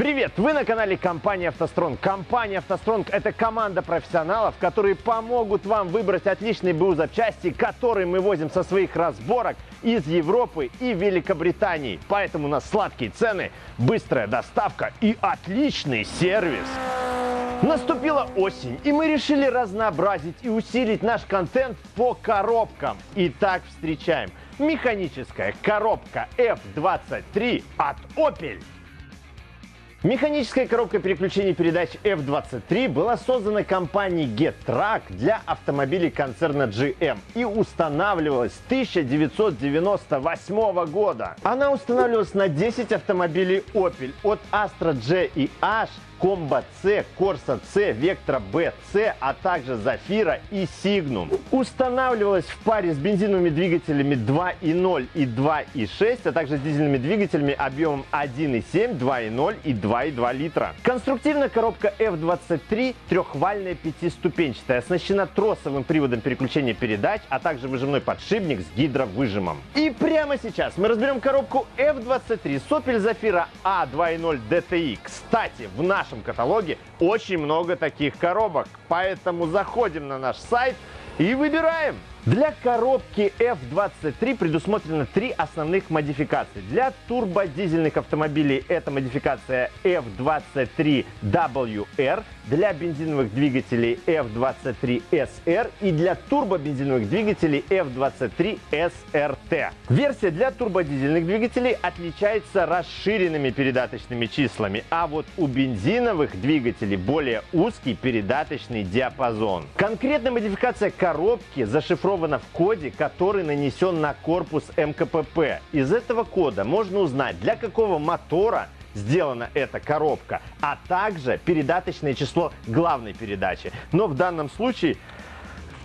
Привет! Вы на канале компании «АвтоСтронг». Компания «АвтоСтронг» — это команда профессионалов, которые помогут вам выбрать отличные БУ запчасти, которые мы возим со своих разборок из Европы и Великобритании. Поэтому у нас сладкие цены, быстрая доставка и отличный сервис. Наступила осень, и мы решили разнообразить и усилить наш контент по коробкам. Итак, встречаем механическая коробка F23 от Opel. Механическая коробка переключения передач F23 была создана компанией Getrack для автомобилей концерна GM и устанавливалась с 1998 года. Она устанавливалась на 10 автомобилей Opel от Astra J и H Комбо Corsa C, Vectra B, C, а также Zafira и Signum. Устанавливалась в паре с бензиновыми двигателями 2.0 и 2.6, а также с дизельными двигателями объемом 1.7, 2.0 и 2.2 литра. Конструктивная коробка F23 трехвальная пятиступенчатая, оснащена тросовым приводом переключения передач, а также выжимной подшипник с гидровыжимом. И прямо сейчас мы разберем коробку F23 с Opel Zafira A2.0 DTI. Кстати, в нашем каталоге очень много таких коробок. Поэтому заходим на наш сайт и выбираем. Для коробки F23 предусмотрено три основных модификации. Для турбодизельных автомобилей это модификация F23WR, для бензиновых двигателей F23SR и для турбобензиновых двигателей F23SRT. Версия для турбодизельных двигателей отличается расширенными передаточными числами, а вот у бензиновых двигателей более узкий передаточный диапазон. Конкретная модификация коробки зашифрована зашифровано в коде, который нанесен на корпус МКПП. Из этого кода можно узнать, для какого мотора сделана эта коробка, а также передаточное число главной передачи. Но в данном случае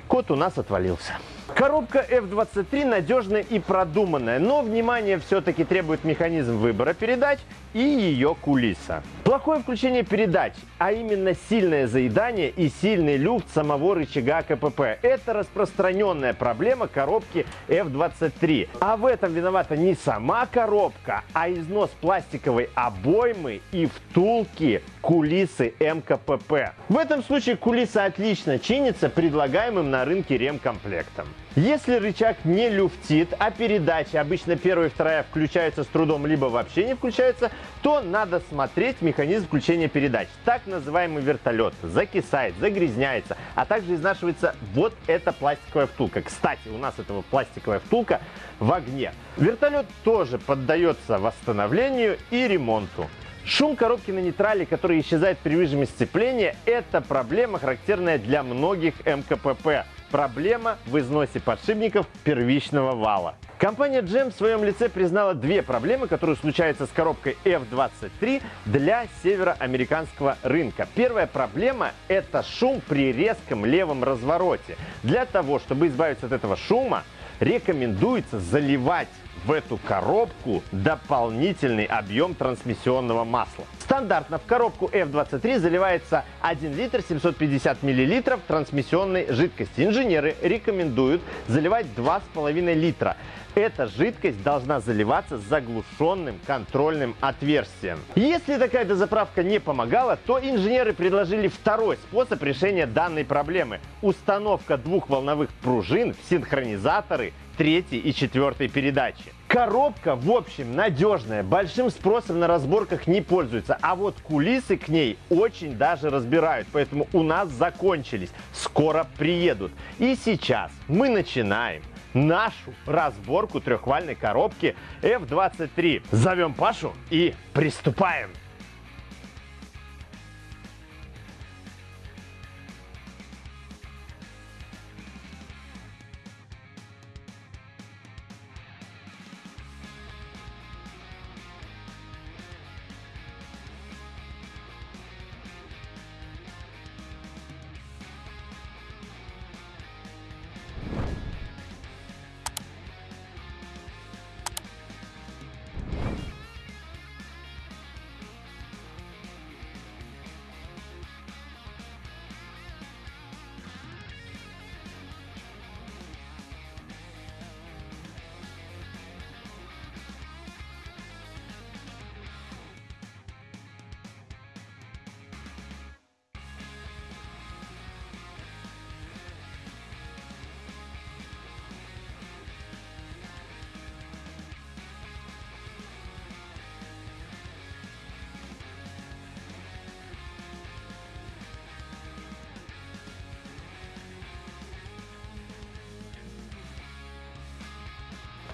код у нас отвалился. Коробка F23 надежная и продуманная, но внимание все-таки требует механизм выбора передач и ее кулиса. Плохое включение передач, а именно сильное заедание и сильный люфт самого рычага КПП – это распространенная проблема коробки F23. А в этом виновата не сама коробка, а износ пластиковой обоймы и втулки кулисы МКПП. В этом случае кулиса отлично чинится предлагаемым на рынке ремкомплектом. Если рычаг не люфтит, а передачи, обычно первая и вторая, включаются с трудом, либо вообще не включаются, то надо смотреть механизм включения передач. Так называемый вертолет закисает, загрязняется, а также изнашивается вот эта пластиковая втулка. Кстати, у нас этого пластиковая втулка в огне. Вертолет тоже поддается восстановлению и ремонту. Шум коробки на нейтрале, который исчезает при выжиме сцепления, это проблема, характерная для многих МКПП. Проблема в износе подшипников первичного вала. Компания GM в своем лице признала две проблемы, которые случаются с коробкой F23 для североамериканского рынка. Первая проблема – это шум при резком левом развороте. Для того, чтобы избавиться от этого шума, рекомендуется заливать в эту коробку дополнительный объем трансмиссионного масла. Стандартно в коробку F23 заливается 1 литр 750 миллилитров трансмиссионной жидкости. Инженеры рекомендуют заливать 2,5 литра. Эта жидкость должна заливаться заглушенным контрольным отверстием. Если такая дозаправка не помогала, то инженеры предложили второй способ решения данной проблемы. Установка двух волновых пружин в синхронизаторы третьей и четвертой передачи. Коробка, в общем, надежная, большим спросом на разборках не пользуется, а вот кулисы к ней очень даже разбирают, поэтому у нас закончились, скоро приедут. И сейчас мы начинаем нашу разборку трехвальной коробки F23. Зовем Пашу и приступаем.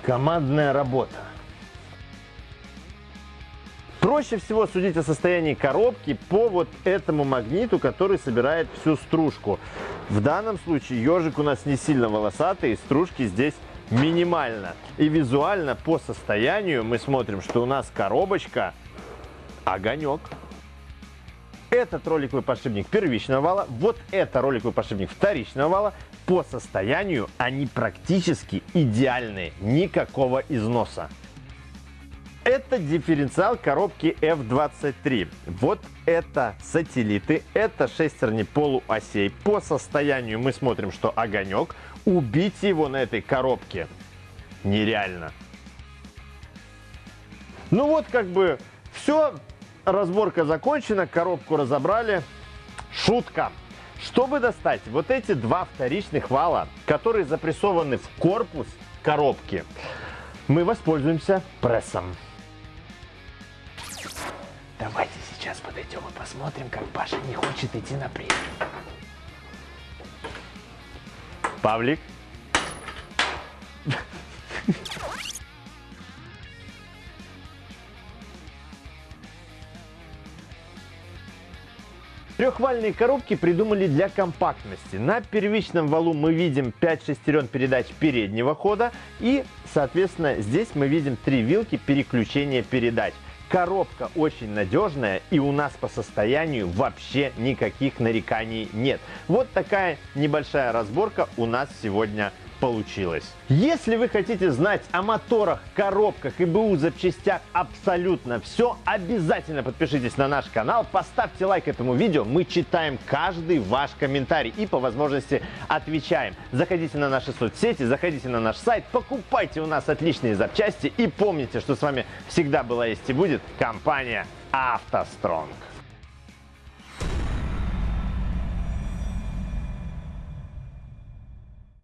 Командная работа. Проще всего судить о состоянии коробки по вот этому магниту, который собирает всю стружку. В данном случае ежик у нас не сильно волосатый, стружки здесь минимально. И визуально по состоянию мы смотрим, что у нас коробочка огонек. Этот роликовый подшипник первичного вала, вот это роликовый подшипник вторичного вала. По состоянию они практически идеальные, никакого износа. Это дифференциал коробки F23. Вот это сателлиты, это шестерни полуосей. По состоянию мы смотрим, что огонек. Убить его на этой коробке нереально. Ну вот как бы все, разборка закончена, коробку разобрали. Шутка. Чтобы достать вот эти два вторичных вала, которые запрессованы в корпус коробки, мы воспользуемся прессом. Давайте сейчас подойдем и посмотрим, как Паша не хочет идти на пресс. Павлик. Трехвальные коробки придумали для компактности. На первичном валу мы видим 5 шестерен передач переднего хода и, соответственно, здесь мы видим три вилки переключения передач. Коробка очень надежная и у нас по состоянию вообще никаких нареканий нет. Вот такая небольшая разборка у нас сегодня получилось. Если вы хотите знать о моторах, коробках и БУ запчастях абсолютно все, обязательно подпишитесь на наш канал, поставьте лайк этому видео, мы читаем каждый ваш комментарий и по возможности отвечаем. Заходите на наши соцсети, заходите на наш сайт, покупайте у нас отличные запчасти и помните, что с вами всегда была есть и будет компания «АвтоСтронг».